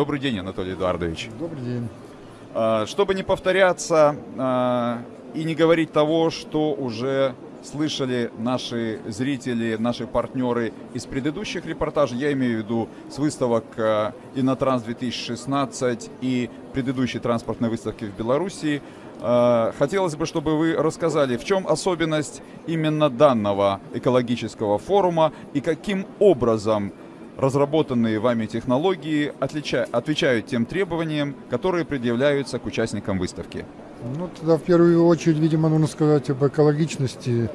Добрый день, Анатолий Эдуардович. Добрый день. А, Чтобы не повторяться а, и не говорить того, что уже слышали наши зрители, наши партнеры из предыдущих репортажей, я имею в виду с выставок а, Инотранс 2016 и предыдущей транспортной выставки в Беларуси, а, хотелось бы, чтобы вы рассказали, в чем особенность именно данного экологического форума и каким образом разработанные вами технологии отвечают тем требованиям, которые предъявляются к участникам выставки. Ну, тогда в первую очередь, видимо, нужно сказать об экологичности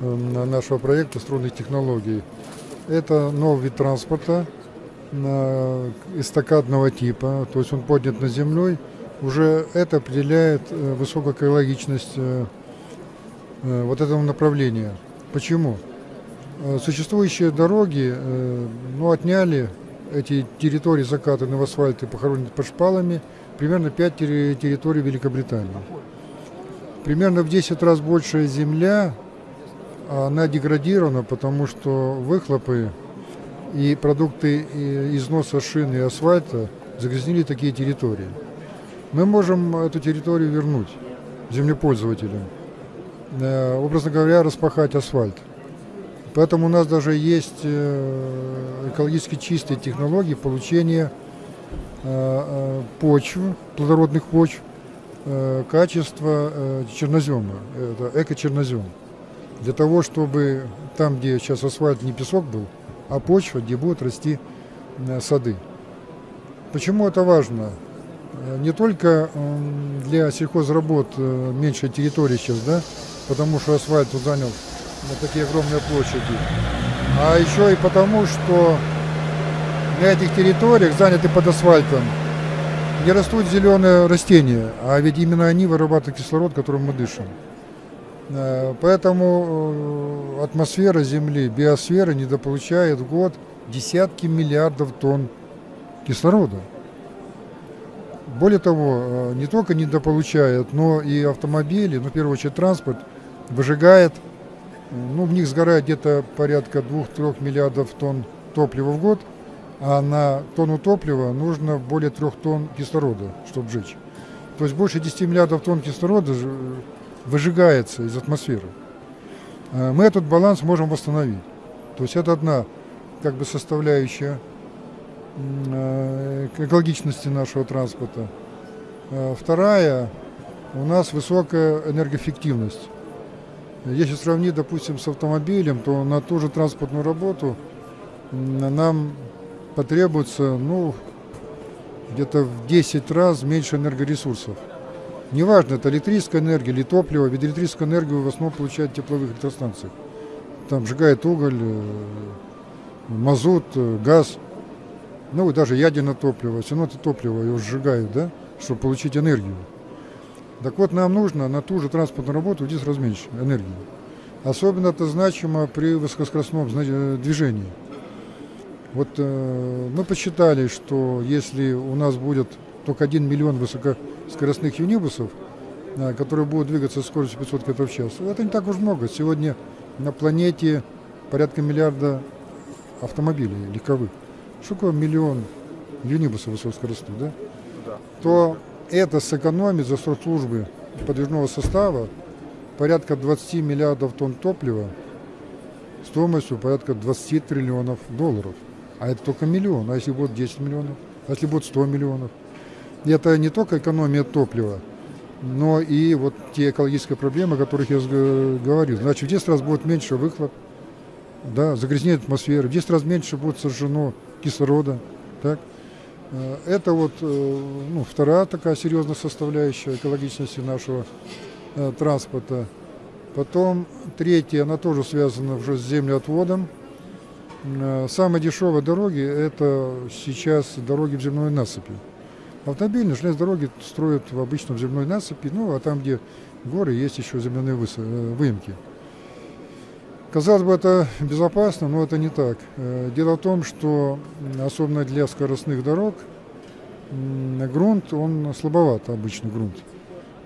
э, нашего проекта струнных технологий. Это новый вид транспорта э, эстакадного типа, то есть он поднят над землей. Уже это определяет э, высокую экологичность вот этого направления. Почему? Э, Существующие дороги э, ну, отняли эти территории закатанные в асфальт и похоронены под шпалами, примерно 5 территорий Великобритании. Примерно в 10 раз большая земля, она деградирована, потому что выхлопы и продукты износа шин и асфальта загрязнили такие территории. Мы можем эту территорию вернуть землепользователям, э, образно говоря, распахать асфальт. Поэтому у нас даже есть э, экологически чистые технологии получения э, э, почв, плодородных почв, качества чернозема, это эко-чернозем. Для того, чтобы там, где сейчас асфальт не песок был, а почва, где будут расти сады. Почему это важно? Не только для сельхозработ меньшая территория сейчас, да, потому что асфальт тут занял на такие огромные площади, а еще и потому, что на этих территориях, заняты под асфальтом, не растут зеленые растения, а ведь именно они вырабатывают кислород, которым мы дышим. Э, Поэтому э, атмосфера Земли, биосфера недополучает в год десятки миллиардов тонн кислорода. Более того, э, не только недополучает, но и автомобили, ну, в первую очередь транспорт, выжигает, ну, в них сгорает где-то порядка 2-3 миллиардов тонн топлива в год, а на тонну топлива нужно более 3 тонн кислорода, чтобы сжечь. То есть больше 10 миллиардов тонн кислорода ж- выжигается из атмосферы. Э, Мы этот баланс можем восстановить. То есть это одна как бы составляющая э, экологичности нашего транспорта. Э, Вторая, у нас высокая энергоэффективность. Если сравнить, допустим, с автомобилем, то на ту же транспортную работу нам потребуется, ну, где-то в 10 раз меньше энергоресурсов. Неважно, это электрическая энергия или топливо, ведь электрическую энергию в основном получают тепловых электростанциях. Там сжигает уголь, э, мазут, э, газ, ну и даже ядерное топливо. Все равно это топливо его сжигают, да, чтобы получить энергию. Так вот, нам нужно на ту же транспортную работу 10 раз меньше энергии. Особенно это значимо при высокоскоростном э, движении. Вот э, мы посчитали, что если у нас будет только 1 миллион высокоскоростных юнибусов, э, которые будут двигаться со скоростью 500 км в час, это не так уж много. Сегодня на планете порядка миллиарда автомобилей легковых. Что такое миллион юнибусов высокоскоростных, да? То это сэкономит за срок службы подвижного состава порядка 20 миллиардов тонн топлива стоимостью порядка 20 триллионов долларов. А это только миллион. А если будет 10 миллионов? А если будет 100 миллионов? И это не только экономия топлива, но и вот те экологические проблемы, о которых я говорил. Значит, в 10 раз будет меньше выхлоп, да, загрязнение атмосферы, в 10 раз меньше будет сожжено кислорода. Так? Э, Это вот э, ну, вторая такая серьезная составляющая экологичности нашего э, транспорта. Потом третья, она тоже связана уже с землеотводом. Самые дешевые дороги – это сейчас дороги в земной насыпи. Автомобильные железные дороги строят в обычном земной насыпи, ну а там, где горы, есть еще земляные выемки. Казалось бы, это безопасно, но это не так. Э, Дело в том, что особенно для скоростных дорог грунт, он слабоват, обычный грунт.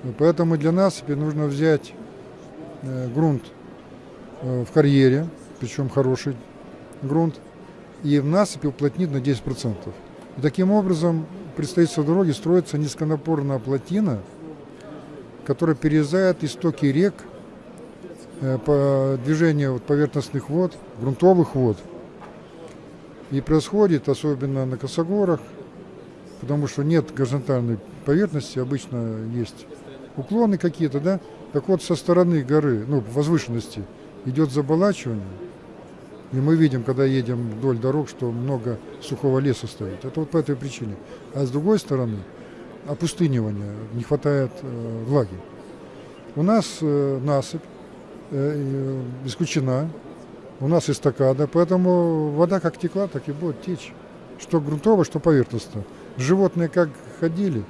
Э, Поэтому для насыпи нужно взять э, грунт в карьере, причем хороший грунт, и в насыпи уплотнить на 10%. И таким образом при строительстве дороги строится низконапорная плотина, которая перерезает истоки рек по движению поверхностных вод, грунтовых вод. И происходит, особенно на косогорах, потому что нет горизонтальной поверхности, обычно есть уклоны какие-то, да? Так вот, со стороны горы, ну, возвышенности, идет заболачивание. И мы видим, когда едем вдоль дорог, что много сухого леса стоит. Это вот по этой причине. А с другой стороны, опустынивание, не хватает э, влаги. У нас э, насыпь э, исключена, у нас эстакада, поэтому вода как текла, так и будет течь. Что грунтово, что поверхностно. Животные как ходили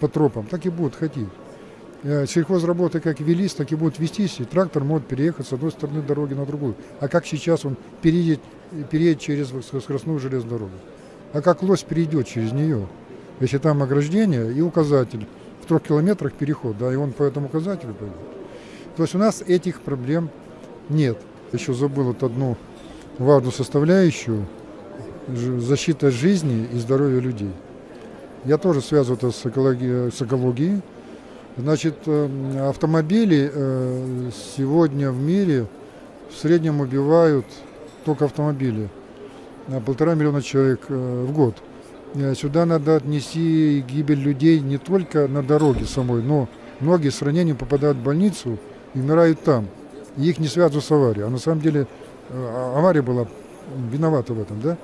по тропам, так и будут ходить. Э, сельхозработы как велись, так и будут вестись, и трактор может переехать с одной стороны дороги на другую. А как сейчас он переедет, переедет через скоростную железную дорогу? А как лось перейдет через нее? Если там ограждение и указатель, в трех километрах переход, да, и он по этому указателю пойдет. То есть у нас этих проблем нет. Еще забыл вот одну важную составляющую – защита жизни и здоровья людей. Я тоже связываю это с экологией, с экологией Значит, э, автомобили э, сегодня в мире в среднем убивают только автомобили. Полтора миллиона человек э, в год. Сюда надо отнести гибель людей не только на дороге самой, но многие с ранением попадают в больницу и умирают там. И их не связывают с аварией. А на самом деле а, авария была виновата в этом, да?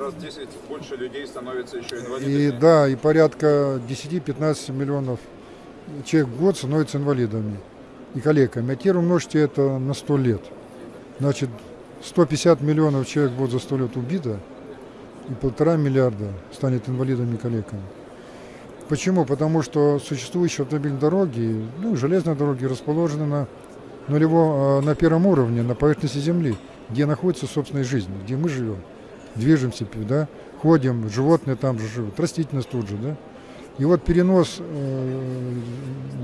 раз в 10 больше людей становится еще инвалидами. И да, и порядка 10-15 миллионов человек в год становится инвалидами и коллегами. А теперь умножьте это на 100 лет. Значит, 150 миллионов человек будет за 100 лет убито, и полтора миллиарда станет инвалидами и коллегами. Почему? Потому что существующие автомобильные дороги, ну, железные дороги расположены на, нулево, а, на первом уровне, на поверхности Земли, где находится собственная жизнь, где мы живем, движемся, да, ходим, животные там же живут, растительность тут же, да. И вот перенос э,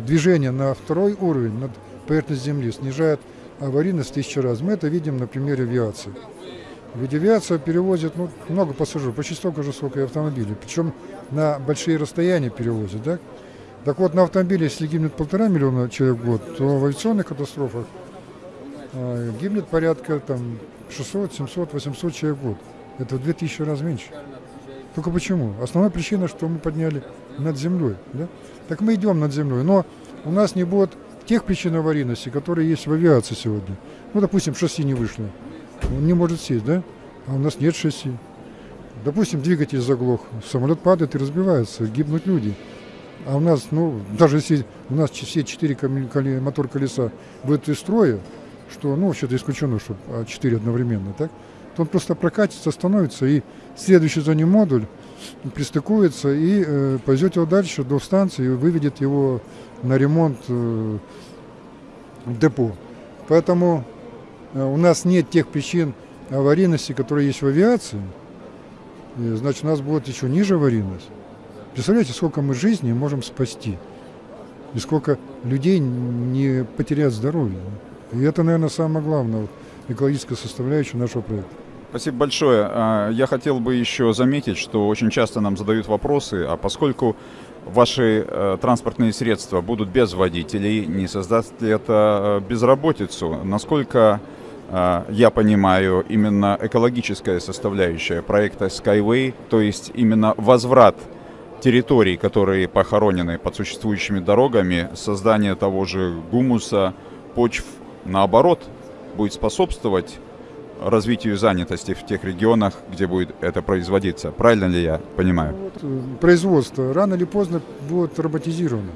движения на второй уровень, над поверхность Земли, снижает аварийность в тысячу раз. Мы это видим на примере авиации. Ведь авиация перевозит ну, много пассажиров, почти столько же, сколько и автомобили. Причем на большие расстояния перевозит. Да? Так вот, на автомобиле, если гибнет полтора миллиона человек в год, то в авиационных катастрофах э, гибнет порядка там, 600, 700, 800 человек в год. Это в 2000 раз меньше. Только почему? Основная причина, что мы подняли над землей. Да? Так мы идем над землей, но у нас не будет тех причин аварийности, которые есть в авиации сегодня. Ну, допустим, шасси не вышло. Он не может сесть, да? А у нас нет шасси. Допустим, двигатель заглох, самолет падает и разбивается, гибнут люди. А у нас, ну, даже если у нас все четыре мотор колеса выйдут из строя, что, ну, вообще-то исключено, что а, четыре одновременно, так? то он просто прокатится, остановится, и следующий за ним модуль пристыкуется и э, повезет его дальше до станции и выведет его на ремонт э, депо. Поэтому у нас нет тех причин аварийности, которые есть в авиации. Значит, у нас будет еще ниже аварийность. Представляете, сколько мы жизней можем спасти. И сколько людей не потеряют здоровье. И это, наверное, самое главное, вот, экологическая составляющая нашего проекта. Спасибо большое. А, я хотел бы еще заметить, что очень часто нам задают вопросы, а поскольку ваши э, транспортные средства будут без водителей, не создаст ли это э, безработицу? Насколько э, я понимаю, именно экологическая составляющая проекта Skyway, то есть именно возврат территорий, которые похоронены под существующими дорогами, создание того же гумуса, почв, наоборот, будет способствовать развитию занятости в тех регионах, где будет это производиться. Правильно ли я понимаю? Э, производство рано или поздно будет роботизировано.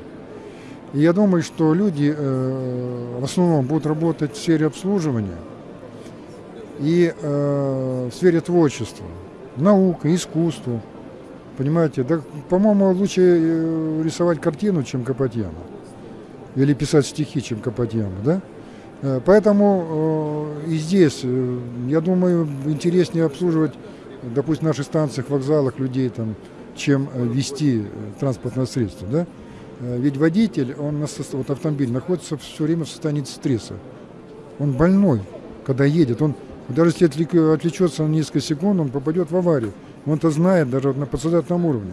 И я думаю, что люди э, в основном будут работать в сфере обслуживания и э, в сфере творчества, наука, искусство. Понимаете, да, по-моему, лучше э, рисовать картину, чем копать. Или писать стихи, чем копать да? Э, поэтому э, и здесь, э, я думаю, интереснее обслуживать, допустим, наши станциях, вокзалах людей, там, чем вести транспортное средство. Да? Ведь водитель, он вот автомобиль находится все время в состоянии стресса. Он больной, когда едет. Он, даже если отвлечется на несколько секунд, он попадет в аварию. Он это знает даже на подсознательном уровне.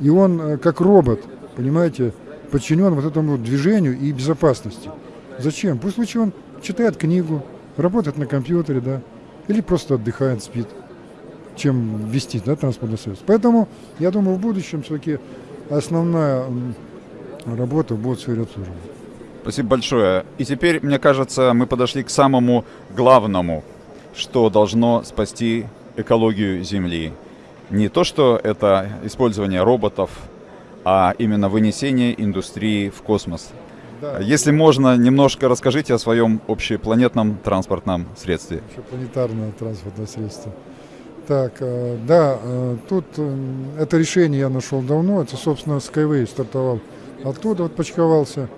И он э, как робот, понимаете, подчинен вот этому движению и безопасности. Зачем? Пусть лучше он читает книгу, работает на компьютере, да, или просто отдыхает, спит, чем вести да, транспортное средство. Поэтому, я думаю, в будущем все-таки основная работа будет в сфере обслуживания. Спасибо большое. И теперь, мне кажется, мы подошли к самому главному, что должно спасти экологию Земли. Не то, что это использование роботов, а именно вынесение индустрии в космос. Да. Если можно, немножко расскажите о своем общепланетном транспортном средстве. Общепланетарное транспортное средство. Так, э, да, э, тут э, это решение я нашел давно. Это, собственно, Skyway стартовал. Оттуда вот почковался.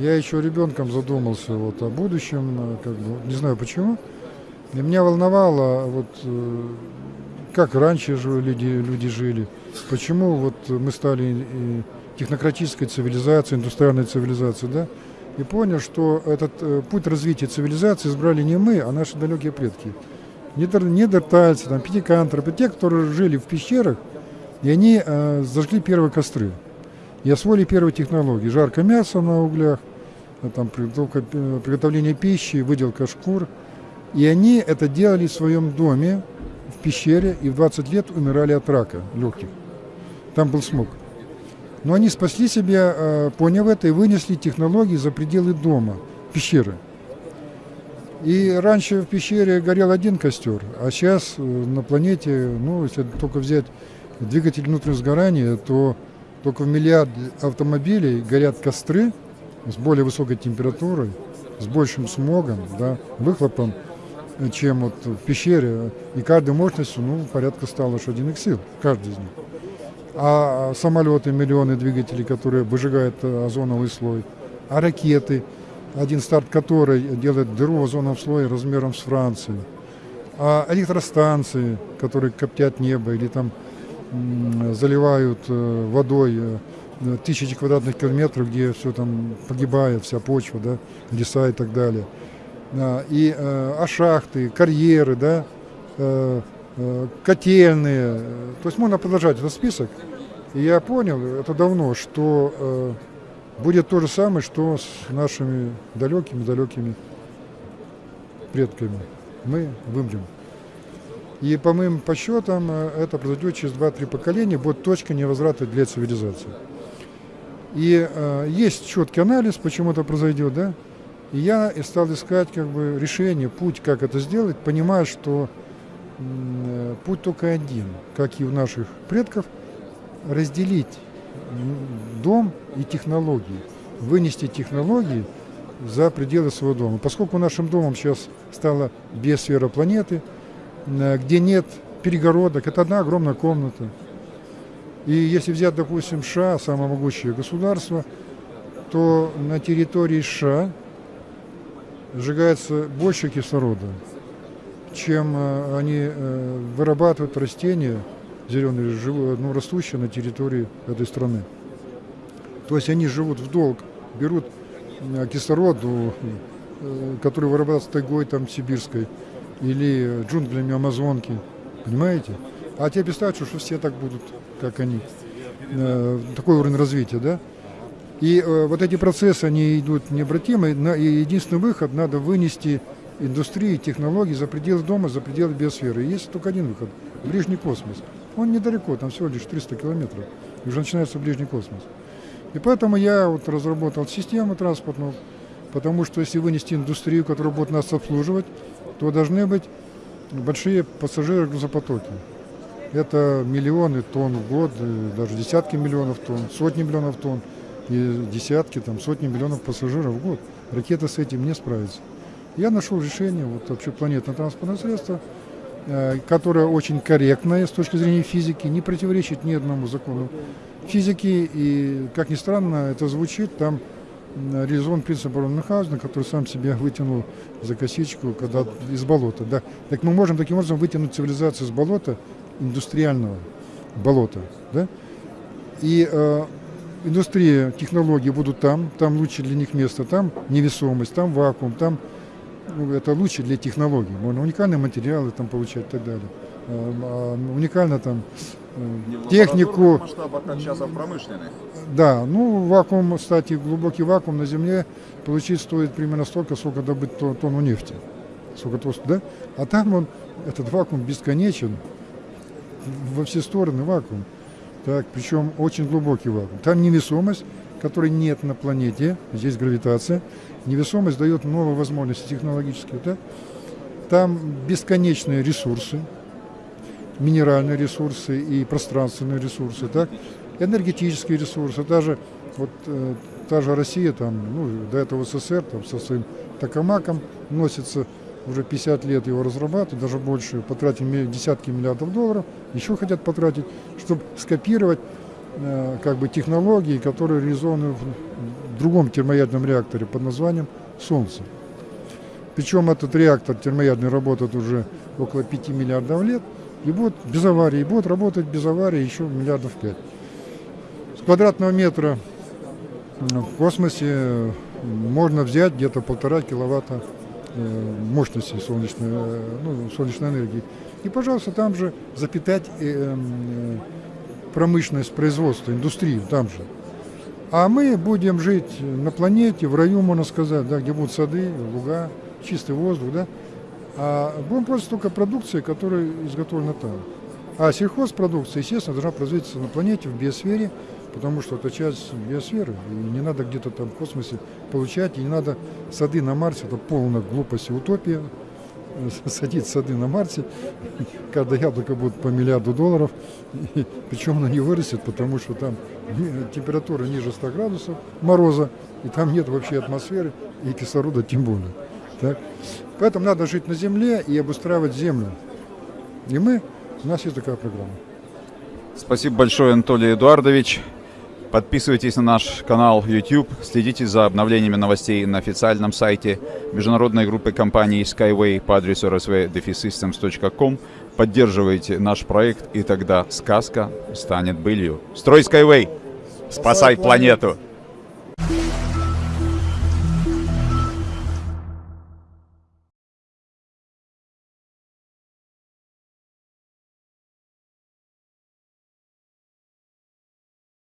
Я еще ребенком задумался вот о будущем, как бы, не знаю почему. И меня волновало, вот, как раньше люди, люди жили, почему вот мы стали технократической цивилизацией, индустриальной цивилизацией, да, и понял, что этот путь развития цивилизации избрали не мы, а наши далекие предки недертальцы, там, пятикантропы, те, которые жили в пещерах, и они э, зажгли первые костры. И освоили первые технологии. Жарко мясо на углях, э, там, э, приготовление пищи, выделка шкур. И они это делали в своем доме, в пещере, и в 20 лет умирали от рака легких. Там был смог. Но они спасли себя, э, поняв это, и вынесли технологии за пределы дома, пещеры. И раньше в пещере горел один костер, а сейчас э, на планете, ну, если только взять двигатель внутреннего сгорания, то только в миллиард автомобилей горят костры с более высокой температурой, с большим смогом, да, выхлопом, э, чем вот в пещере. И каждой мощностью, ну, порядка 100 лошадиных сил, каждый из них. А самолеты, миллионы двигателей, которые выжигают э, озоновый слой, а ракеты – один старт которой делает дыру в озоновом слое размером с Францию. А электростанции, которые коптят небо или там заливают э, водой тысячи квадратных километров, где все там погибает, вся почва, да, леса и так далее. И, э, а шахты, карьеры, да, котельные. То есть можно продолжать этот список. И я понял, это давно, что будет то же самое, что с нашими далекими-далекими предками. Мы вымрем. И по моим подсчетам, э, это произойдет через 2-3 поколения, будет точка невозврата для цивилизации. И э, есть четкий анализ, почему это произойдет, да? И я стал искать как бы решение, путь, как это сделать, понимая, что э, путь только один, как и у наших предков, разделить дом и технологии, вынести технологии за пределы своего дома. Поскольку нашим домом сейчас стала биосфера планеты, э, где нет перегородок, это одна огромная комната. И если взять, допустим, США, самое могучее государство, то на территории США сжигается больше кислорода, чем э, они э, вырабатывают растения зеленые, ну, растущие на территории этой страны. То есть они живут в долг, берут э, кислород, который вырабатывается тайгой там сибирской или джунглями Амазонки, понимаете? А тебе представьте, что все так будут, как они. Э, такой уровень развития, да? И вот эти процессы, они идут необратимо, и единственный выход, надо вынести индустрии, технологии за пределы дома, за пределы биосферы. И есть только один выход – ближний космос. Он недалеко, там всего лишь 300 километров, и уже начинается ближний космос. И поэтому я вот разработал систему транспортную, потому что если вынести индустрию, которая будет нас обслуживать, то должны быть большие пассажиры грузопотоки. Это миллионы тонн в год, даже десятки миллионов тонн, сотни миллионов тонн и десятки, там, сотни миллионов пассажиров в год. Ракета с этим не справится. Я нашел решение, вот вообще планетное транспортное средство, э, которое очень корректное с точки зрения физики, не противоречит ни одному закону физики, и, как ни странно, это звучит, там реализован принцип Мюнхгаузена, который сам себя вытянул за косичку когда, из болота. Да. Так мы можем таким образом вытянуть цивилизацию с болота, индустриального болота. Да? И э, индустрия, технологии будут там, там лучше для них место, там невесомость, там вакуум, там ну, это лучше для технологий. Можно уникальные материалы там получать и так далее. э, а уникально там э, технику, масштабах, как сейчас, а в промышленных. да, ну вакуум, кстати, глубокий вакуум на Земле получить стоит примерно столько, сколько добыть то- тонну нефти. Сколько да? А там он, этот вакуум бесконечен, во все стороны вакуум. Так, причем очень глубокий вакуум. Там невесомость, которой нет на планете, здесь гравитация. Невесомость дает новые возможности технологические. Да? Там бесконечные ресурсы, минеральные ресурсы и пространственные ресурсы, так? энергетические ресурсы. Даже вот э, та же Россия, там, ну, до этого СССР, там, со своим токамаком носится уже 50 лет его разрабатывают, даже больше, потратили десятки миллиардов долларов, еще хотят потратить, чтобы скопировать э, как бы технологии, которые реализованы в другом термоядерном реакторе под названием Солнце. Причем этот реактор термоядерный работает уже около 5 миллиардов лет и будет без аварии, и будет работать без аварии еще миллиардов 5. С квадратного метра в космосе можно взять где-то полтора киловатта мощности солнечной, э, ну, солнечной энергии. И, пожалуйста, там же запитать э, м, э, промышленность, производство, индустрию там же. А мы будем жить на планете, в раю, можно сказать, да, где будут сады, луга, чистый воздух, да. А будем пользоваться только продукцией, которая изготовлена там. А сельхозпродукция, естественно, должна производиться на планете, в биосфере, потому что это часть биосферы. И не надо где-то там в космосе получать, и не надо сады на Марсе, это полная глупость и утопия. Садить сады на Марсе, каждое яблоко будет по миллиарду долларов, и, причем оно не вырастет, потому что там температура ниже 100 градусов мороза, и там нет вообще атмосферы, и кислорода тем более. Так? Поэтому надо жить на Земле и обустраивать Землю. И мы, у нас есть такая программа. Спасибо большое, Анатолий Эдуардович. Подписывайтесь на наш канал YouTube, следите за обновлениями новостей на официальном сайте международной группы компаний Skyway по адресу rsvdefsystems.com. Поддерживайте наш проект, и тогда сказка станет былью. Строй Skyway! Спасай планету!